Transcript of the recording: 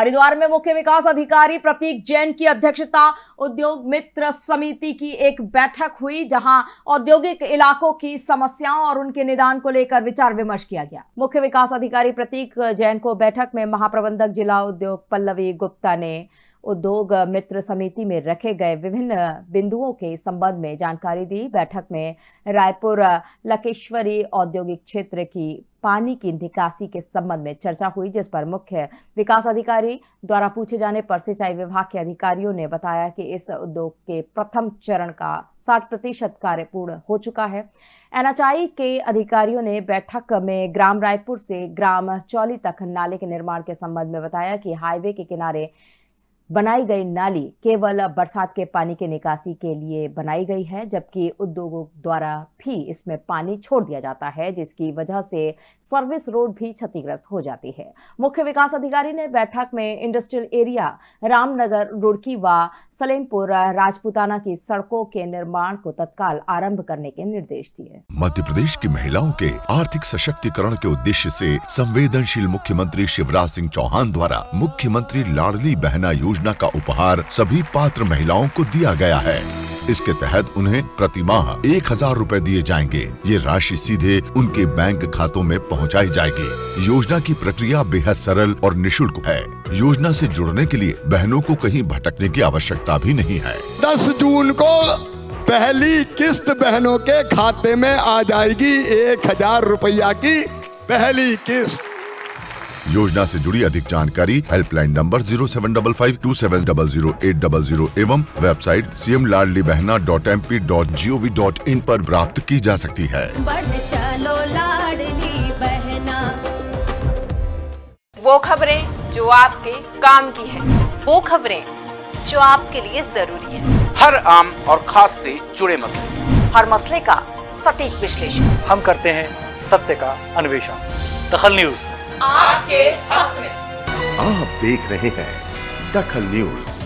हरिद्वार में मुख्य विकास अधिकारी प्रतीक जैन की अध्यक्षता उद्योग मित्र समिति की एक बैठक हुई, जहाँ औद्योगिक इलाकों की समस्याओं और उनके निदान को लेकर विचार विमर्श किया गया। मुख्य विकास अधिकारी प्रतीक जैन को बैठक में महाप्रबंधक जिला उद्योग पल्लवी गुप्ता ने उद्योग मित्र समिति में रखे गए विभिन्न बिंदुओं के संबंध में जानकारी दी। बैठक में रायपुर लकेश्वरी औद्योगिक क्षेत्र की पानी की निकासी के संबंध में चर्चा हुई, जिस पर मुख्य विकास अधिकारी द्वारा पूछे जाने पर सिंचाई विभाग के अधिकारियों ने बताया कि इस उद्योग के प्रथम चरण का 60 प्रतिशत कार्य पूर्ण हो चुका है। एनएचआई के अधिकारियों ने बैठक में ग्राम रायपुर से ग्राम चौली तक नाले के निर्माण के संबंध में बताया कि हाईवे के किनारे बनाई गई नाली केवल बरसात के पानी के निकासी के लिए बनाई गई है, जबकि उद्योगों द्वारा भी इसमें पानी छोड़ दिया जाता है, जिसकी वजह से सर्विस रोड भी क्षतिग्रस्त हो जाती है। मुख्य विकास अधिकारी ने बैठक में इंडस्ट्रियल एरिया, रामनगर, रुड़की व सलेमपुर, राजपुताना की सड़कों के निर्माण को तत्काल आरंभ करने के निर्देश दिए। मध्य प्रदेश की महिलाओं के आर्थिक सशक्तिकरण के उद्देश्य ऐसी संवेदनशील मुख्यमंत्री शिवराज सिंह चौहान द्वारा मुख्यमंत्री लाडली बहना योजना का उपहार सभी पात्र महिलाओं को दिया गया है। इसके तहत उन्हें प्रति माह एक हज़ार रूपए दिए जाएँगे। ये राशि सीधे उनके बैंक खातों में पहुंचाई जाएगी। योजना की प्रक्रिया बेहद सरल और निशुल्क है। योजना से जुड़ने के लिए बहनों को कहीं भटकने की आवश्यकता भी नहीं है। 10 जून को पहली किस्त बहनों के खाते में आ जाएगी एक हज़ार रुपया की पहली किस्त। योजना से जुड़ी अधिक जानकारी helpline number zero seven double five two seven double zero eight double zero एवं website C M Ladli Behna dot M P dot G O V dot in आरोप प्राप्त की जा सकती है। चलो बहना। वो खबरें जो आपके काम की है। वो खबरें जो आपके लिए ज़रूरी है। हर आम और खास से जुड़े मसले। हर मसले का सटीक विश्लेषण। हम करते हैं सत्य का अन्वेषण। दखल न्यूज़। आपके हक में। आप देख रहे हैं दखल न्यूज़।